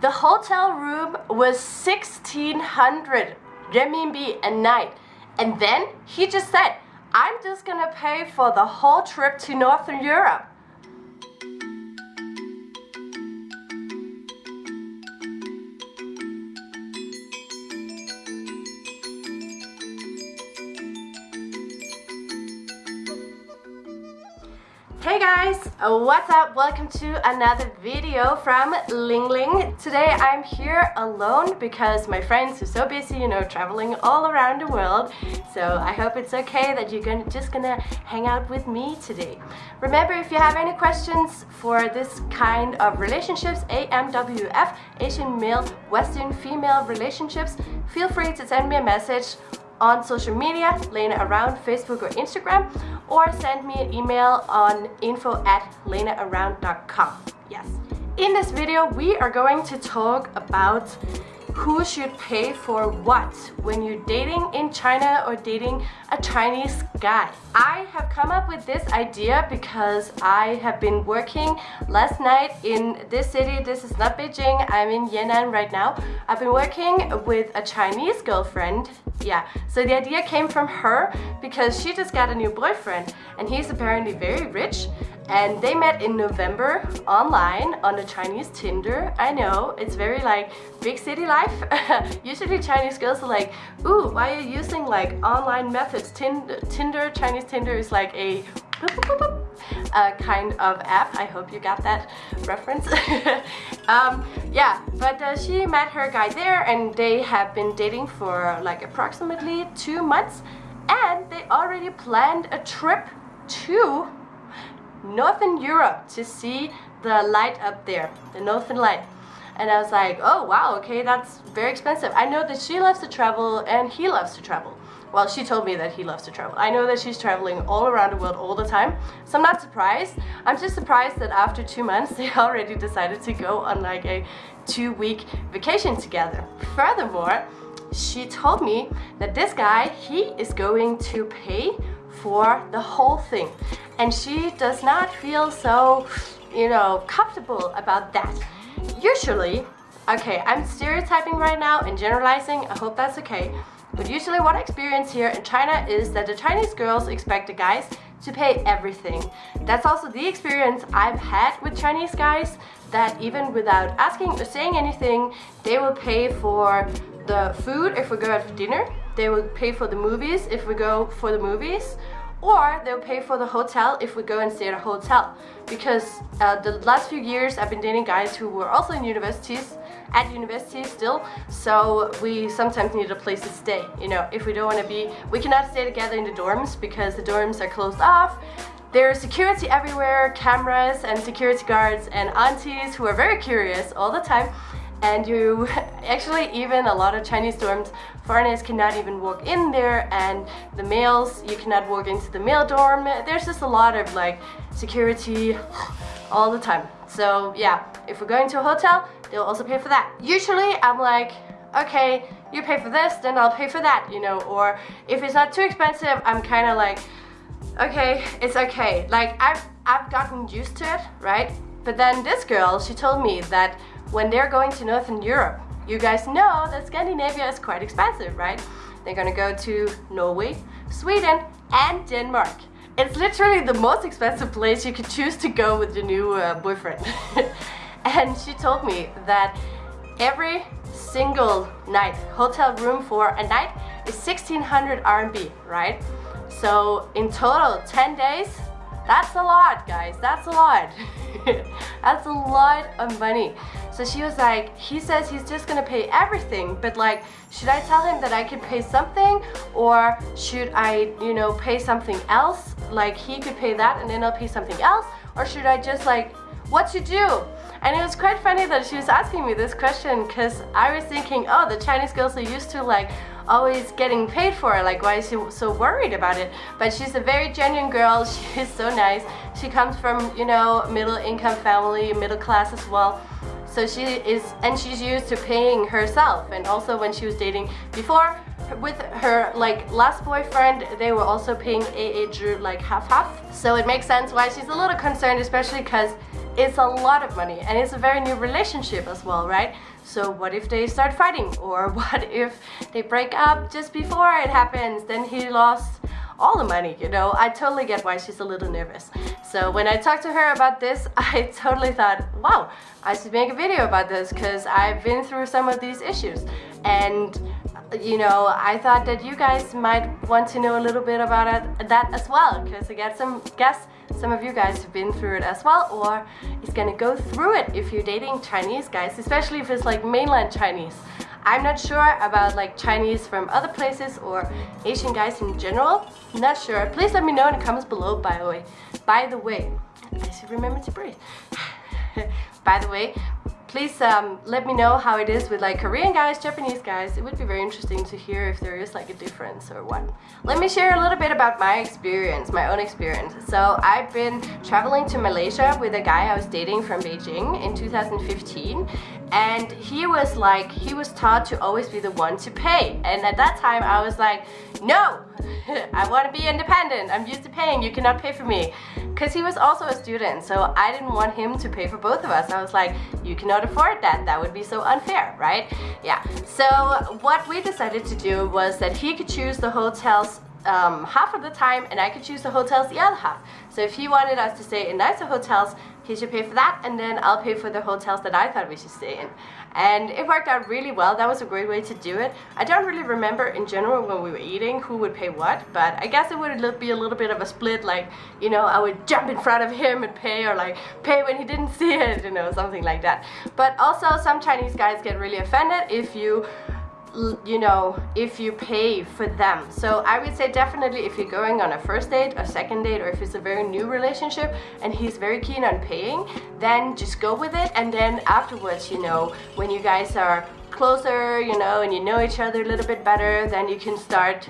The hotel room was 1600 renminbi a night. And then he just said, I'm just gonna pay for the whole trip to Northern Europe. Hey guys, uh, what's up? Welcome to another video from Ling Ling. Today I'm here alone because my friends are so busy, you know, traveling all around the world. So I hope it's okay that you're gonna, just gonna hang out with me today. Remember, if you have any questions for this kind of relationships, AMWF, Asian male, Western female relationships, feel free to send me a message on social media, Lena around Facebook or Instagram, or send me an email on info at lenaaround.com. Yes. In this video, we are going to talk about who should pay for what when you're dating in China or dating a Chinese guy. I have come up with this idea because I have been working last night in this city. This is not Beijing, I'm in Yan'an right now. I've been working with a Chinese girlfriend. Yeah, so the idea came from her because she just got a new boyfriend and he's apparently very rich and they met in November online on the Chinese Tinder. I know, it's very like big city life. Usually Chinese girls are like, ooh, why are you using like online methods? Tinder, Chinese Tinder is like a uh, kind of app. I hope you got that reference. um, yeah, but uh, she met her guy there and they have been dating for like approximately two months and they already planned a trip to Northern Europe to see the light up there, the Northern Light. And I was like, oh wow, okay, that's very expensive. I know that she loves to travel and he loves to travel. Well, she told me that he loves to travel. I know that she's traveling all around the world all the time, so I'm not surprised. I'm just surprised that after two months, they already decided to go on like a two-week vacation together. Furthermore, she told me that this guy, he is going to pay for the whole thing. And she does not feel so, you know, comfortable about that. Usually, okay, I'm stereotyping right now and generalizing, I hope that's okay. But usually what I experience here in China is that the Chinese girls expect the guys to pay everything. That's also the experience I've had with Chinese guys that even without asking or saying anything, they will pay for the food if we go out for dinner, they will pay for the movies if we go for the movies, or they'll pay for the hotel if we go and stay at a hotel. Because uh, the last few years I've been dating guys who were also in universities, at university still, so we sometimes need a place to stay. You know, if we don't want to be, we cannot stay together in the dorms because the dorms are closed off. There's security everywhere, cameras and security guards and aunties who are very curious all the time and you actually even a lot of Chinese dorms foreigners cannot even walk in there and the males you cannot walk into the male dorm. There's just a lot of like security all the time. So yeah if we're going to a hotel they'll also pay for that. Usually I'm like okay you pay for this then I'll pay for that you know or if it's not too expensive I'm kind of like okay it's okay. Like I've I've gotten used to it right? But then this girl she told me that when they're going to Northern Europe. You guys know that Scandinavia is quite expensive, right? They're gonna go to Norway, Sweden, and Denmark. It's literally the most expensive place you could choose to go with your new uh, boyfriend. and she told me that every single night, hotel room for a night is 1600 RMB, right? So in total, 10 days, that's a lot, guys. That's a lot. That's a lot of money. So she was like, he says he's just gonna pay everything, but like, should I tell him that I can pay something or should I, you know, pay something else? Like he could pay that and then I'll pay something else? Or should I just like, what to do? And it was quite funny that she was asking me this question because I was thinking, oh, the Chinese girls are used to like always getting paid for it. Like, why is she so worried about it? But she's a very genuine girl. She's so nice. She comes from, you know, middle income family, middle class as well. So she is, and she's used to paying herself. And also when she was dating before, with her like last boyfriend, they were also paying AA Drew like half-half. So it makes sense why she's a little concerned, especially because it's a lot of money and it's a very new relationship as well, right? So what if they start fighting or what if they break up just before it happens? Then he lost all the money, you know? I totally get why she's a little nervous. So when I talked to her about this, I totally thought, wow, I should make a video about this because I've been through some of these issues. And you know, I thought that you guys might want to know a little bit about that as well, because I get some guess some of you guys have been through it as well, or is gonna go through it if you're dating Chinese guys, especially if it's like mainland Chinese. I'm not sure about like Chinese from other places or Asian guys in general. Not sure. Please let me know in the comments below, by the way. By the way, I should remember to breathe. by the way, Please um, let me know how it is with like Korean guys, Japanese guys. It would be very interesting to hear if there is like a difference or what. Let me share a little bit about my experience, my own experience. So I've been traveling to Malaysia with a guy I was dating from Beijing in 2015 and he was like, he was taught to always be the one to pay. And at that time I was like, no, I want to be independent. I'm used to paying. You cannot pay for me. Because he was also a student, so I didn't want him to pay for both of us. I was like, you cannot afford that. That would be so unfair, right? Yeah. So what we decided to do was that he could choose the hotels um, half of the time and I could choose the hotels the other half. So if he wanted us to stay in nicer hotels, he should pay for that and then I'll pay for the hotels that I thought we should stay in. And it worked out really well. That was a great way to do it. I don't really remember in general when we were eating who would pay what, but I guess it would be a little bit of a split, like, you know, I would jump in front of him and pay or like pay when he didn't see it, you know, something like that. But also some Chinese guys get really offended if you you know, if you pay for them. So I would say definitely if you're going on a first date, a second date, or if it's a very new relationship and he's very keen on paying, then just go with it. And then afterwards, you know, when you guys are closer, you know, and you know each other a little bit better, then you can start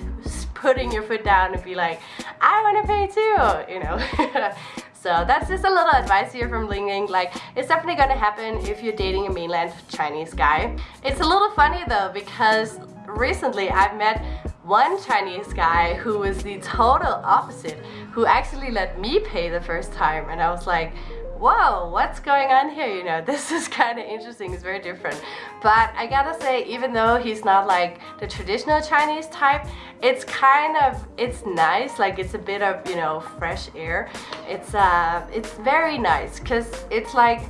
putting your foot down and be like, I want to pay too, you know. So that's just a little advice here from Ling Ling. Like, it's definitely gonna happen if you're dating a mainland Chinese guy. It's a little funny though, because recently I've met one Chinese guy who was the total opposite, who actually let me pay the first time. And I was like, whoa, what's going on here? You know, this is kind of interesting, it's very different. But I gotta say, even though he's not like the traditional Chinese type, it's kind of, it's nice, like it's a bit of, you know, fresh air. It's, uh, it's very nice, because it's like,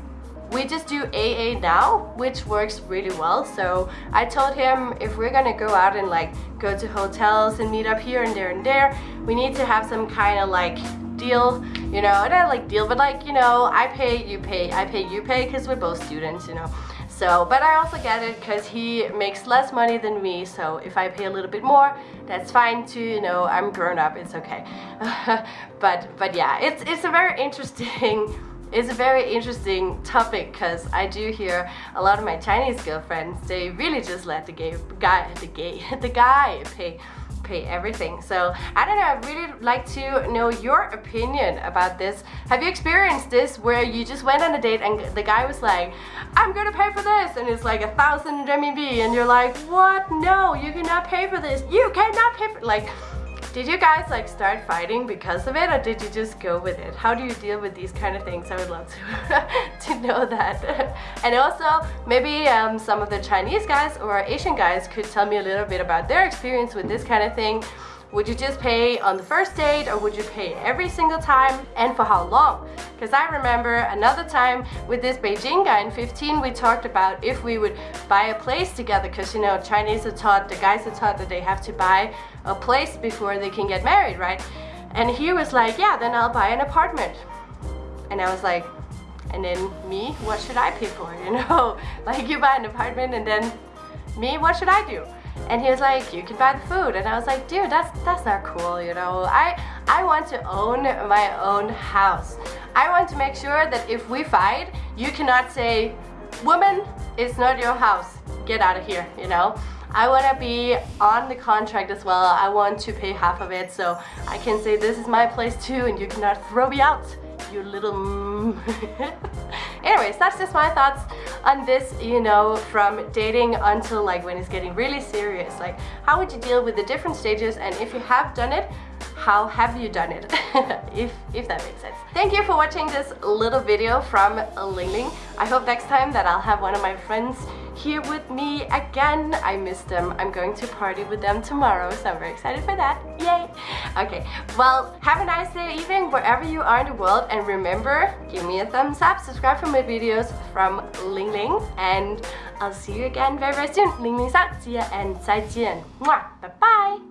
we just do AA now, which works really well. So I told him if we're gonna go out and like go to hotels and meet up here and there and there, we need to have some kind of like deal, you know, not like deal, but like, you know, I pay, you pay, I pay, you pay, because we're both students, you know. So, but I also get it because he makes less money than me, so if I pay a little bit more, that's fine too, you know, I'm grown up, it's okay. but, but yeah, it's, it's a very interesting it's a very interesting topic because I do hear a lot of my Chinese girlfriends, they really just let the gay guy, the gay, the guy pay pay everything. So I don't know, I'd really like to know your opinion about this. Have you experienced this where you just went on a date and the guy was like, I'm gonna pay for this and it's like a thousand renminbi and you're like, what? No, you cannot pay for this. You cannot pay for like did you guys like start fighting because of it or did you just go with it? How do you deal with these kind of things? I would love to, to know that. and also maybe um, some of the Chinese guys or Asian guys could tell me a little bit about their experience with this kind of thing. Would you just pay on the first date or would you pay every single time and for how long? Because I remember another time with this Beijing guy in 15 we talked about if we would buy a place together because you know Chinese are taught, the guys are taught that they have to buy a place before they can get married, right? And he was like, yeah, then I'll buy an apartment. And I was like, and then me, what should I pay for, you know? like you buy an apartment and then me, what should I do? And he was like, you can buy the food. And I was like, dude, that's that's not cool, you know. I I want to own my own house. I want to make sure that if we fight, you cannot say, woman, it's not your house. Get out of here, you know. I want to be on the contract as well. I want to pay half of it so I can say this is my place too and you cannot throw me out, you little... Anyways, that's just my thoughts on this, you know, from dating until like when it's getting really serious. Like, how would you deal with the different stages? And if you have done it, how have you done it? if, if that makes sense. Thank you for watching this little video from Ling Ling. I hope next time that I'll have one of my friends here with me again. I miss them. I'm going to party with them tomorrow, so I'm very excited for that. Yay! Okay, well, have a nice day evening wherever you are in the world, and remember, give me a thumbs up, subscribe for my videos from Ling Ling, and I'll see you again very very soon. Ling Ling 上，记得 and 再见，Bye bye.